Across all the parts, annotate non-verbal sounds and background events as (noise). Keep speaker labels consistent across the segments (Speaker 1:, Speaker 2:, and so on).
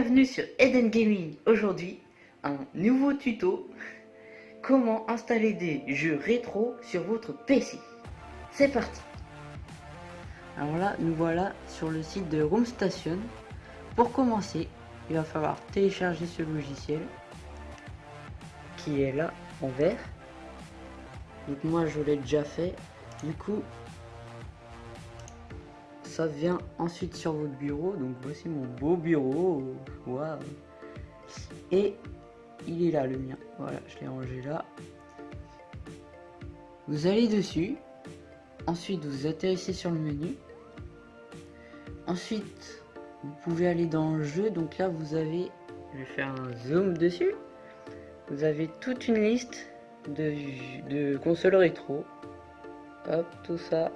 Speaker 1: Bienvenue sur Eden Gaming. Aujourd'hui, un nouveau tuto. Comment installer des jeux rétro sur votre PC. C'est parti. Alors là, nous voilà sur le site de Roomstation. Pour commencer, il va falloir télécharger ce logiciel qui est là en vert. Donc moi, je l'ai déjà fait. Du coup, ça vient ensuite sur votre bureau. Donc voici mon beau bureau. Waouh. Et il est là le mien. Voilà, je l'ai rangé là. Vous allez dessus. Ensuite, vous atterrissez sur le menu. Ensuite, vous pouvez aller dans le jeu. Donc là, vous avez, je vais faire un zoom dessus. Vous avez toute une liste de, de consoles rétro. Hop, tout ça.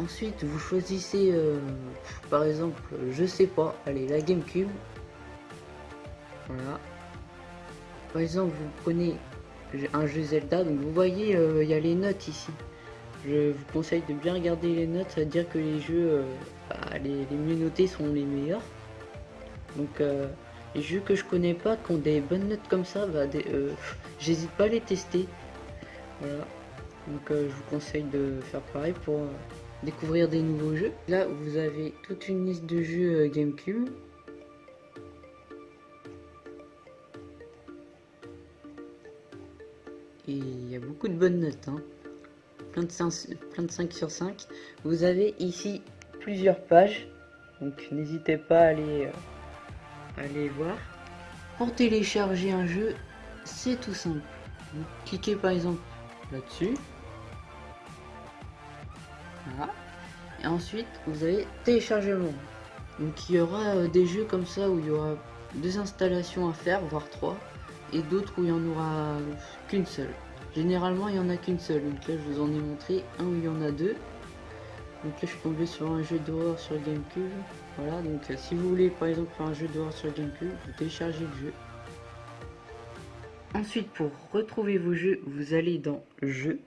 Speaker 1: Ensuite, vous choisissez, euh, par exemple, je sais pas, allez, la GameCube. Voilà. Par exemple, vous prenez un jeu Zelda, donc vous voyez, euh, il y a les notes ici. Je vous conseille de bien regarder les notes, ça veut dire que les jeux, euh, bah, les, mieux notés sont les meilleurs. Donc, les jeux que je connais pas, qui ont des bonnes notes comme ça, bah, (laughs) j'hésite pas à les tester. Voilà. Donc, je vous conseille de faire pareil pour découvrir des nouveaux jeux. Là, vous avez toute une liste de jeux euh, GameCube. Et il y a beaucoup de bonnes notes, hein. plein, de 5, plein de 5 sur 5. Vous avez ici plusieurs pages, donc n'hésitez pas à aller, euh, aller voir. Pour télécharger un jeu, c'est tout simple. Vous cliquez par exemple là-dessus. Et ensuite, vous allez télécharger le Donc il y aura euh, des jeux comme ça où il y aura deux installations à faire, voire trois. Et d'autres où il y en aura qu'une seule. Généralement, il y en a qu'une seule. Donc là, je vous en ai montré un où il y en a deux. Donc là, je suis tombé sur un jeu d'horreur sur GameCube. Voilà, donc euh, si vous voulez par exemple faire un jeu d'horreur sur GameCube, vous téléchargez le jeu. Ensuite, pour retrouver vos jeux, vous allez dans Jeux.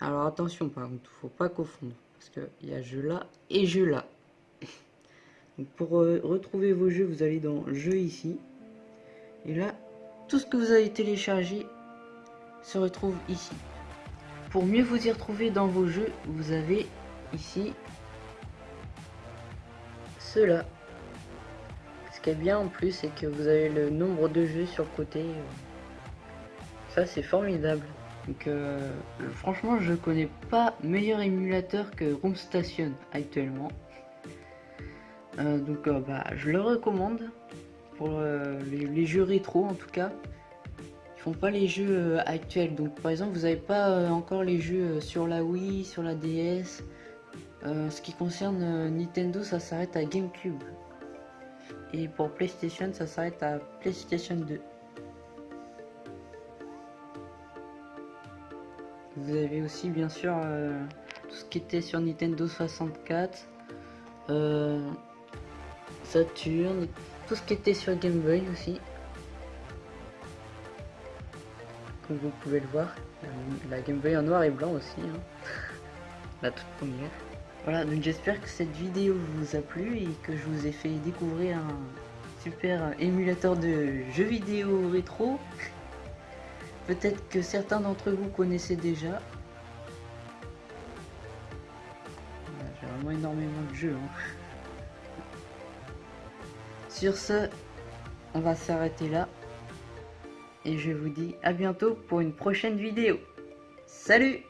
Speaker 1: Alors attention par contre, faut pas confondre. Parce qu'il y a jeu là et jeu là. (laughs) Donc pour euh, retrouver vos jeux, vous allez dans jeu ici. Et là, tout ce que vous avez téléchargé se retrouve ici. Pour mieux vous y retrouver dans vos jeux, vous avez ici cela. Ce qui est bien en plus, c'est que vous avez le nombre de jeux sur le côté. Ça, c'est formidable. Donc euh, franchement je connais pas meilleur émulateur que Roomstation actuellement. Euh, donc euh, bah, je le recommande pour les, jeux rétro en tout cas. Ils font pas les jeux actuels. Donc par exemple vous n'avez pas encore les jeux sur la Wii, sur la DS. ce qui concerne Nintendo ça s'arrête à GameCube. Et pour PlayStation ça s'arrête à PlayStation 2. Vous avez aussi bien sûr euh, tout ce qui était sur Nintendo 64, euh, Saturn, tout ce qui était sur Game Boy aussi. Comme vous pouvez le voir, la Game Boy en noir et blanc aussi, hein. (laughs) la toute première. Voilà, donc j'espère que cette vidéo vous a plu et que je vous ai fait découvrir un super émulateur de jeux vidéo rétro. (laughs) Peut-être que certains d'entre vous connaissaient déjà. J'ai vraiment énormément de jeux. Hein. Sur ce, on va s'arrêter là. Et je vous dis à bientôt pour une prochaine vidéo. Salut